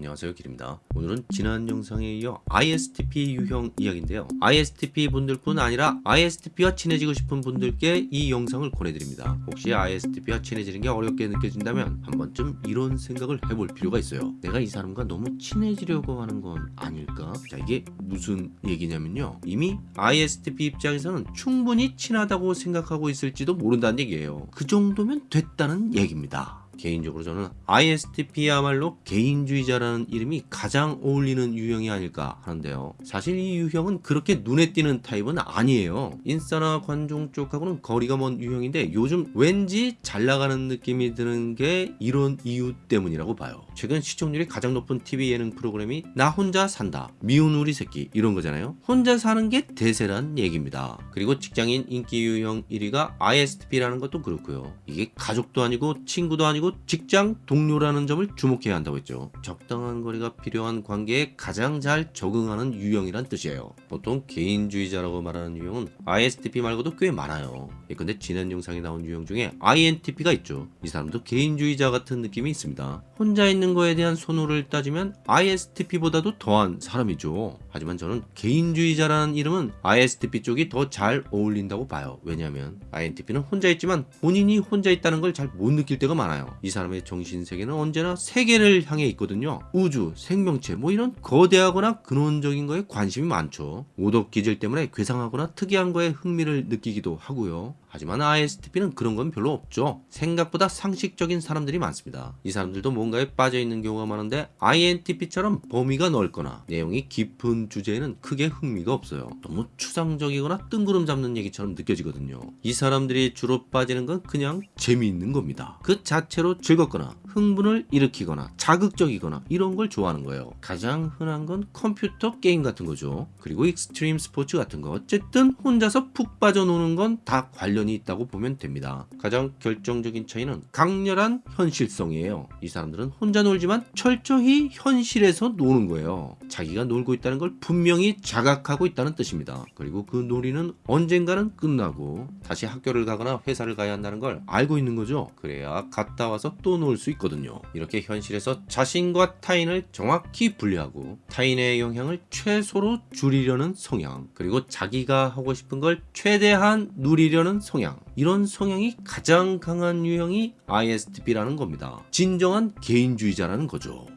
안녕하세요 길입니다. 오늘은 지난 영상에 이어 ISTP 유형 이야기인데요. ISTP 분들뿐 아니라 ISTP와 친해지고 싶은 분들께 이 영상을 권해드립니다. 혹시 ISTP와 친해지는 게 어렵게 느껴진다면 한 번쯤 이런 생각을 해볼 필요가 있어요. 내가 이 사람과 너무 친해지려고 하는 건 아닐까? 자 이게 무슨 얘기냐면요. 이미 ISTP 입장에서는 충분히 친하다고 생각하고 있을지도 모른다는 얘기예요. 그 정도면 됐다는 얘기입니다 개인적으로 저는 ISTP야말로 개인주의자라는 이름이 가장 어울리는 유형이 아닐까 하는데요. 사실 이 유형은 그렇게 눈에 띄는 타입은 아니에요. 인싸나 관종 쪽하고는 거리가 먼 유형인데 요즘 왠지 잘 나가는 느낌이 드는 게 이런 이유 때문이라고 봐요. 최근 시청률이 가장 높은 TV 예능 프로그램이 나 혼자 산다, 미운 우리 새끼 이런 거잖아요. 혼자 사는 게 대세란 얘기입니다. 그리고 직장인 인기 유형 1위가 ISTP라는 것도 그렇고요. 이게 가족도 아니고 친구도 아니고 직장 동료라는 점을 주목해야 한다고 했죠. 적당한 거리가 필요한 관계에 가장 잘 적응하는 유형이란 뜻이에요. 보통 개인주의자라고 말하는 유형은 ISTP 말고도 꽤 많아요. 예컨대 지난 영상에 나온 유형 중에 INTP가 있죠. 이 사람도 개인주의자 같은 느낌이 있습니다. 혼자 있는 거에 대한 선호를 따지면 ISTP보다도 더한 사람이죠. 하지만 저는 개인주의자라는 이름은 ISTP 쪽이 더 잘 어울린다고 봐요. 왜냐하면 INTP는 혼자 있지만 본인이 혼자 있다는 걸 잘 못 느낄 때가 많아요. 이 사람의 정신세계는 언제나 세계를 향해 있거든요. 우주, 생명체 뭐 이런 거대하거나 근원적인 거에 관심이 많죠. 오덕 기질 때문에 괴상하거나 특이한 거에 흥미를 느끼기도 하고요. 하지만 ISTP는 그런 건 별로 없죠. 생각보다 상식적인 사람들이 많습니다. 이 사람들도 뭔가에 빠져있는 경우가 많은데 INTP처럼 범위가 넓거나 내용이 깊은 주제에는 크게 흥미가 없어요. 너무 추상적이거나 뜬구름 잡는 얘기처럼 느껴지거든요. 이 사람들이 주로 빠지는 건 그냥 재미있는 겁니다. 그 자체로 즐겁거나 흥분을 일으키거나 자극적이거나 이런 걸 좋아하는 거예요. 가장 흔한 건 컴퓨터 게임 같은 거죠. 그리고 익스트림 스포츠 같은 거. 어쨌든 혼자서 푹 빠져노는 건 다 관련 이 있다고 보면 됩니다. 가장 결정적인 차이는 강렬한 현실성이에요. 이 사람들은 혼자 놀지만 철저히 현실에서 노는 거예요. 자기가 놀고 있다는 걸 분명히 자각하고 있다는 뜻입니다. 그리고 그 놀이는 언젠가는 끝나고 다시 학교를 가거나 회사를 가야 한다는 걸 알고 있는 거죠. 그래야 갔다 와서 또 놀 수 있거든요. 이렇게 현실에서 자신과 타인을 정확히 분리하고 타인의 영향을 최소로 줄이려는 성향 그리고 자기가 하고 싶은 걸 최대한 누리려는 성향 이런 성향이 가장 강한 유형이 ISTP라는 겁니다. 진정한 개인주의자라는 거죠.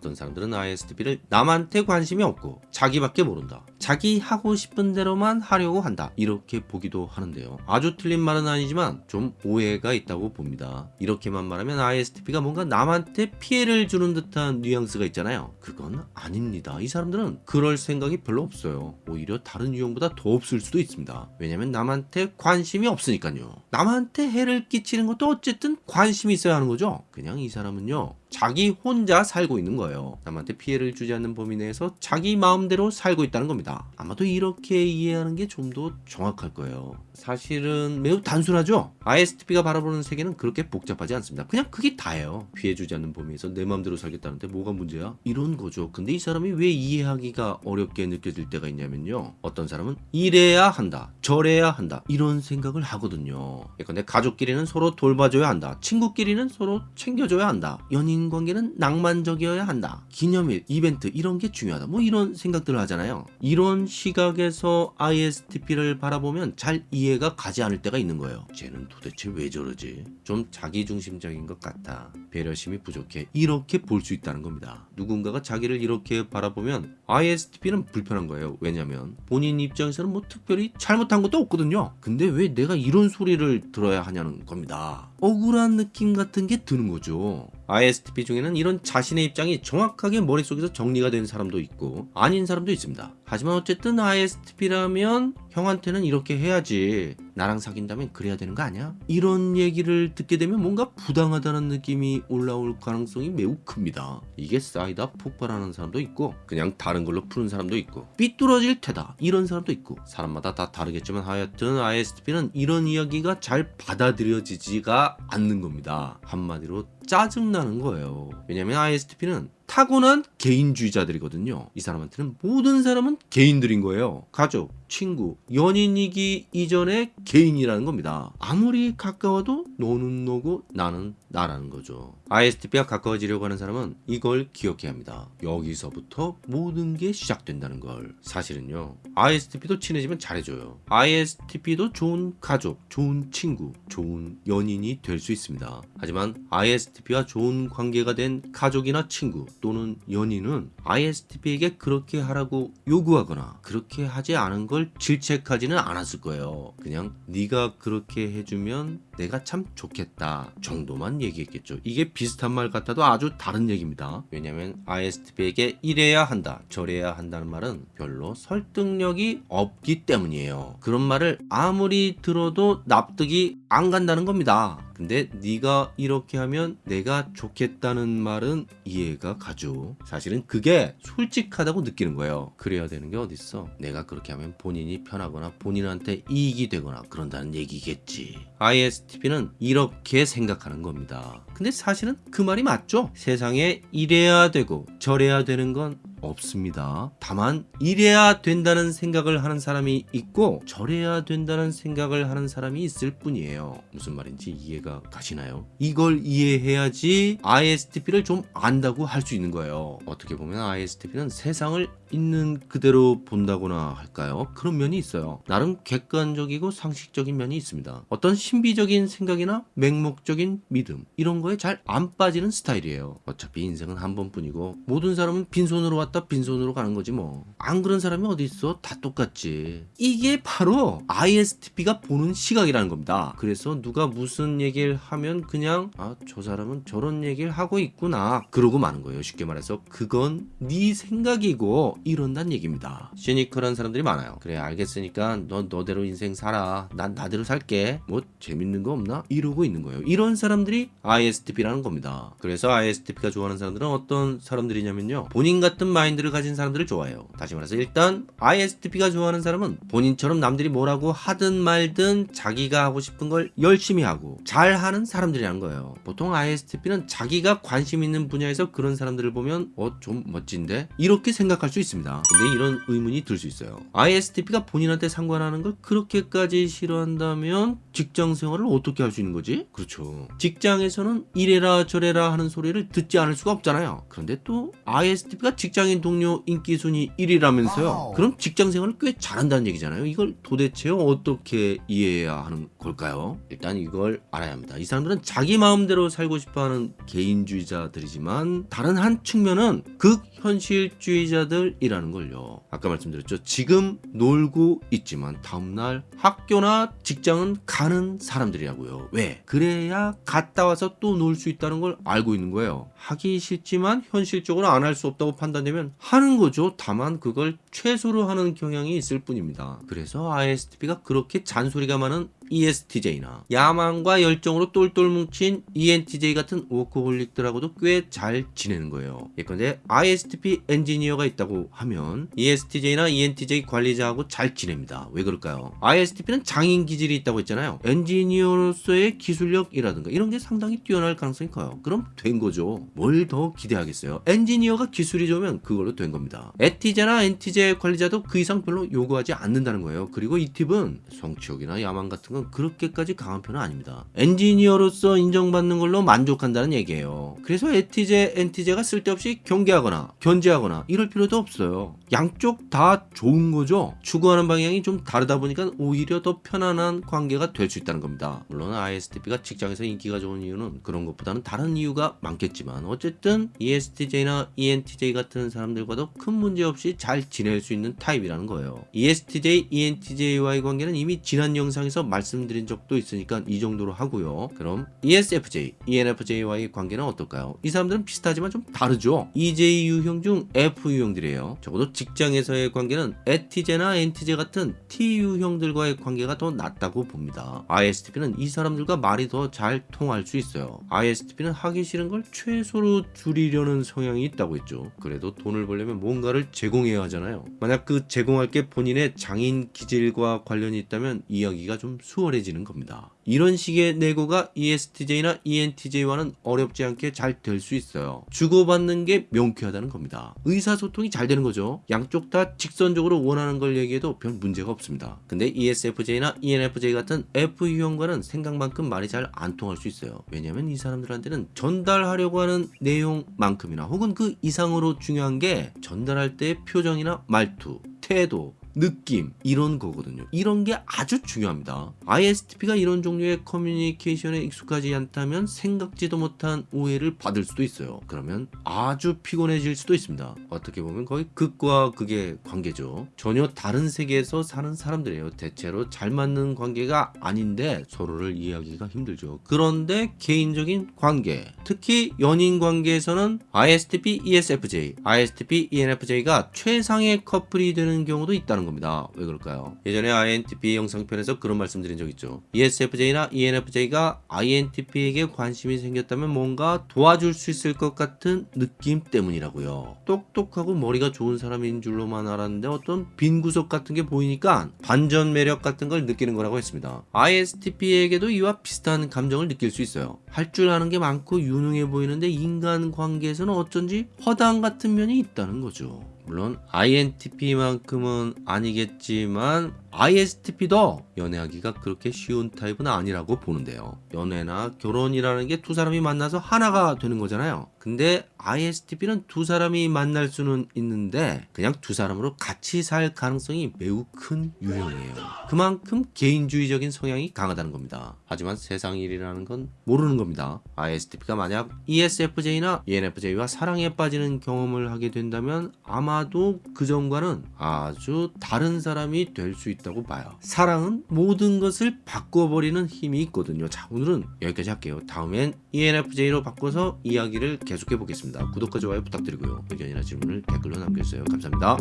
어떤 사람들은 ISTP를 남한테 관심이 없고 자기밖에 모른다. 자기 하고 싶은 대로만 하려고 한다. 이렇게 보기도 하는데요. 아주 틀린 말은 아니지만 좀 오해가 있다고 봅니다. 이렇게만 말하면 ISTP가 뭔가 남한테 피해를 주는 듯한 뉘앙스가 있잖아요. 그건 아닙니다. 이 사람들은 그럴 생각이 별로 없어요. 오히려 다른 유형보다 더 없을 수도 있습니다. 왜냐면 남한테 관심이 없으니까요. 남한테 해를 끼치는 것도 어쨌든 관심이 있어야 하는 거죠. 그냥 이 사람은요. 자기 혼자 살고 있는 거예요. 남한테 피해를 주지 않는 범위 내에서 자기 마음대로 살고 있다는 겁니다. 아마도 이렇게 이해하는 게 좀 더 정확할 거예요. 사실은 매우 단순하죠? ISTP가 바라보는 세계는 그렇게 복잡하지 않습니다. 그냥 그게 다예요. 피해 주지 않는 범위에서 내 마음대로 살겠다는데 뭐가 문제야? 이런 거죠. 근데 이 사람이 왜 이해하기가 어렵게 느껴질 때가 있냐면요. 어떤 사람은 이래야 한다. 저래야 한다. 이런 생각을 하거든요. 예컨대 가족끼리는 서로 돌봐줘야 한다. 친구끼리는 서로 챙겨줘야 한다. 연인 관계는 낭만적이어야 한다. 기념일, 이벤트 이런 게 중요하다. 뭐 이런 생각들을 하잖아요. 이런 시각에서 ISTP를 바라보면 잘 이해가 가지 않을 때가 있는 거예요. 쟤는 도대체 왜 저러지? 좀 자기중심적인 것 같아. 배려심이 부족해. 이렇게 볼 수 있다는 겁니다. 누군가가 자기를 이렇게 바라보면 ISTP는 불편한 거예요. 왜냐면 본인 입장에서는 뭐 특별히 잘못한 것도 없거든요. 근데 왜 내가 이런 소리를 들어야 하냐는 겁니다. 억울한 느낌 같은 게 드는 거죠. ISTP 중에는 이런 자신의 입장이 정확하게 머릿속에서 정리가 된 사람도 있고 아닌 사람도 있습니다. 하지만 어쨌든 ISTP라면 형한테는 이렇게 해야지 나랑 사귄다면 그래야 되는 거 아니야? 이런 얘기를 듣게 되면 뭔가 부당하다는 느낌이 올라올 가능성이 매우 큽니다. 이게 쌓이다 폭발하는 사람도 있고 그냥 다른 걸로 푸는 사람도 있고 삐뚤어질 테다 이런 사람도 있고 사람마다 다 다르겠지만 하여튼 ISTP는 이런 이야기가 잘 받아들여지지가 않는 겁니다. 한마디로 짜증나는 거예요. 왜냐면 ISTP는 타고난 개인주의자들이거든요. 이 사람한테는 모든 사람은 개인들인 거예요. 가족, 친구, 연인이기 이전에 개인이라는 겁니다. 아무리 가까워도 너는 너고 나는 나라는 거죠. ISTP와 가까워지려고 하는 사람은 이걸 기억해야 합니다. 여기서부터 모든 게 시작된다는 걸. 사실은요. ISTP도 친해지면 잘해줘요. ISTP도 좋은 가족, 좋은 친구, 좋은 연인이 될 수 있습니다. 하지만 ISTP와 좋은 관계가 된 가족이나 친구 또는 연인은 ISTP에게 그렇게 하라고 요구하거나 그렇게 하지 않은 걸 질책하지는 않았을 거예요. 그냥 네가 그렇게 해주면 내가 참 좋겠다 정도만 얘기했겠죠. 이게 비슷한 말 같아도 아주 다른 얘기입니다. 왜냐하면 ISTP에게 이래야 한다, 저래야 한다는 말은 별로 설득력이 없기 때문이에요. 그런 말을 아무리 들어도 납득이 안 간다는 겁니다. 근데 네가 이렇게 하면 내가 좋겠다는 말은 이해가 가죠. 사실은 그게 솔직하다고 느끼는 거예요. 그래야 되는 게 어딨어. 내가 그렇게 하면 본인이 편하거나 본인한테 이익이 되거나 그런다는 얘기겠지. ISTP는 이렇게 생각하는 겁니다. 근데 사실은 그 말이 맞죠. 세상에 이래야 되고 저래야 되는 건 없습니다. 다만 이래야 된다는 생각을 하는 사람이 있고 저래야 된다는 생각을 하는 사람이 있을 뿐이에요. 무슨 말인지 이해가 가시나요? 이걸 이해해야지 ISTP를 좀 안다고 할 수 있는 거예요. 어떻게 보면 ISTP는 세상을 있는 그대로 본다거나 할까요? 그런 면이 있어요. 나름 객관적이고 상식적인 면이 있습니다. 어떤 신비적인 생각이나 맹목적인 믿음 이런 거에 잘 안 빠지는 스타일이에요. 어차피 인생은 한 번뿐이고 모든 사람은 빈손으로 왔다 빈손으로 가는 거지 뭐. 안 그런 사람이 어디 있어? 다 똑같지. 이게 바로 ISTP가 보는 시각이라는 겁니다. 그래서 누가 무슨 얘기를 하면 그냥 아 저 사람은 저런 얘기를 하고 있구나 그러고 마는 거예요. 쉽게 말해서 그건 네 생각이고 이런단 얘기입니다. 시니컬한 사람들이 많아요. 그래 알겠으니까 너 너대로 인생 살아. 난 나대로 살게. 뭐 재밌는 거 없나? 이러고 있는 거예요. 이런 사람들이 ISTP라는 겁니다. 그래서 ISTP가 좋아하는 사람들은 어떤 사람들이냐면요. 본인 같은 마인드를 가진 사람들을 좋아해요. 다시 말해서 일단 ISTP가 좋아하는 사람은 본인처럼 남들이 뭐라고 하든 말든 자기가 하고 싶은 걸 열심히 하고 잘하는 사람들이라는 거예요. 보통 ISTP는 자기가 관심 있는 분야에서 그런 사람들을 보면 어 좀 멋진데 이렇게 생각할 수 있 습니다. 근데 이런 의문이 들 수 있어요. ISTP가 본인한테 상관하는 걸 그렇게까지 싫어한다면 직장 생활을 어떻게 할 수 있는 거지? 그렇죠. 직장에서는 이래라 저래라 하는 소리를 듣지 않을 수가 없잖아요. 그런데 또 ISTP가 직장인 동료 인기 순위 1위라면서요. 와우. 그럼 직장 생활을 꽤 잘한다는 얘기잖아요. 이걸 도대체 어떻게 이해해야 하는 걸까요? 일단 이걸 알아야 합니다. 이 사람들은 자기 마음대로 살고 싶어하는 개인주의자들이지만 다른 한 측면은 극현실주의자들 이라는 걸요. 아까 말씀드렸죠. 지금 놀고 있지만 다음날 학교나 직장은 가는 사람들이라고요. 왜? 그래야 갔다 와서 또 놀 수 있다는 걸 알고 있는 거예요. 하기 싫지만 현실적으로 안 할 수 없다고 판단되면 하는 거죠. 다만 그걸 최소로 하는 경향이 있을 뿐입니다. 그래서 ISTP가 그렇게 잔소리가 많은 ESTJ나 야망과 열정으로 똘똘 뭉친 ENTJ 같은 워커홀릭들하고도 꽤 잘 지내는 거예요. 예컨대 ISTP 엔지니어가 있다고 하면 ESTJ나 ENTJ 관리자하고 잘 지냅니다. 왜 그럴까요? ISTP는 장인 기질이 있다고 했잖아요. 엔지니어로서의 기술력이라든가 이런 게 상당히 뛰어날 가능성이 커요. 그럼 된 거죠. 뭘 더 기대하겠어요? 엔지니어가 기술이 좋으면 그걸로 된 겁니다. 엣티제나 엔티제 관리자도 그 이상 별로 요구하지 않는다는 거예요. 그리고 잇팁은 성취욕이나 야망 같은 건 그렇게까지 강한 편은 아닙니다. 엔지니어로서 인정받는 걸로 만족한다는 얘기예요. 그래서 에티제, 엔티제가 쓸데없이 경계하거나 견제하거나 이럴 필요도 없어요. 양쪽 다 좋은 거죠. 추구하는 방향이 좀 다르다 보니까 오히려 더 편안한 관계가 될 수 있다는 겁니다. 물론 ISTP가 직장에서 인기가 좋은 이유는 그런 것보다는 다른 이유가 많겠지만 어쨌든 ESTJ나 ENTJ 같은 사람들과도 큰 문제 없이 잘 지낼 수 있는 타입이라는 거예요. ESTJ, ENTJ와의 관계는 이미 지난 영상에서 말씀 드린 적도 있으니까 이 정도로 하고요. 그럼 ESFJ, ENFJ와의 관계는 어떨까요? 이 사람들은 비슷하지만 좀 다르죠. EJ 유형 중 F 유형들이에요. 적어도 직장에서의 관계는 에티제나 엔티제 같은 T 유형들과의 관계가 더 낫다고 봅니다. ISTP는 이 사람들과 말이 더 잘 통할 수 있어요. ISTP는 하기 싫은 걸 최소로 줄이려는 성향이 있다고 했죠. 그래도 돈을 벌려면 뭔가를 제공해야 하잖아요. 만약 그 제공할 게 본인의 장인 기질과 관련이 있다면 이야기가 좀 수 월해지는 겁니다. 이런 식의 내고가 ESTJ나 ENTJ와는 어렵지 않게 잘 될 수 있어요. 주고받는 게 명쾌하다는 겁니다. 의사소통이 잘 되는 거죠. 양쪽 다 직선적으로 원하는 걸 얘기해도 별 문제가 없습니다. 근데 ESFJ나 ENFJ 같은 F 유형과는 생각만큼 말이 잘 안 통할 수 있어요. 왜냐면 이 사람들한테는 전달하려고 하는 내용만큼이나 혹은 그 이상으로 중요한 게 전달할 때의 표정이나 말투, 태도, 느낌 이런 거거든요. 이런 게 아주 중요합니다. ISTP가 이런 종류의 커뮤니케이션에 익숙하지 않다면 생각지도 못한 오해를 받을 수도 있어요. 그러면 아주 피곤해질 수도 있습니다. 어떻게 보면 거의 극과 극의 관계죠. 전혀 다른 세계에서 사는 사람들이에요. 대체로 잘 맞는 관계가 아닌데 서로를 이해하기가 힘들죠. 그런데 개인적인 관계, 특히 연인 관계에서는 ISTP, ESFJ, ISTP, ENFJ가 최상의 커플이 되는 경우도 있다는 겁니다. 왜 그럴까요? 예전에 INTP 영상편에서 그런 말씀드린 적 있죠. ESFJ나 ENFJ가 INTP에게 관심이 생겼다면 뭔가 도와줄 수 있을 것 같은 느낌 때문이라고요. 똑똑하고 머리가 좋은 사람인 줄로만 알았는데 어떤 빈 구석 같은 게 보이니까 반전 매력 같은 걸 느끼는 거라고 했습니다. ISTP에게도 이와 비슷한 감정을 느낄 수 있어요. 할 줄 아는 게 많고 유능해 보이는데 인간 관계에서는 어쩐지 허당 같은 면이 있다는 거죠. 물론 INTP만큼은 아니겠지만 ISTP도 연애하기가 그렇게 쉬운 타입은 아니라고 보는데요. 연애나 결혼이라는 게 두 사람이 만나서 하나가 되는 거잖아요. 근데 ISTP는 두 사람이 만날 수는 있는데 그냥 두 사람으로 같이 살 가능성이 매우 큰 유형이에요. 그만큼 개인주의적인 성향이 강하다는 겁니다. 하지만 세상 일이라는 건 모르는 겁니다. ISTP가 만약 ESFJ나 ENFJ와 사랑에 빠지는 경험을 하게 된다면 아마도 그 전과는 아주 다른 사람이 될 수 있다 고 봐요. 사랑은 모든 것을 바꿔버리는 힘이 있거든요. 자, 오늘은 여기까지 할게요. 다음엔 ENFJ로 바꿔서 이야기를 계속해 보겠습니다. 구독과 좋아요 부탁드리고요. 의견이나 질문을 댓글로 남겨주세요. 감사합니다.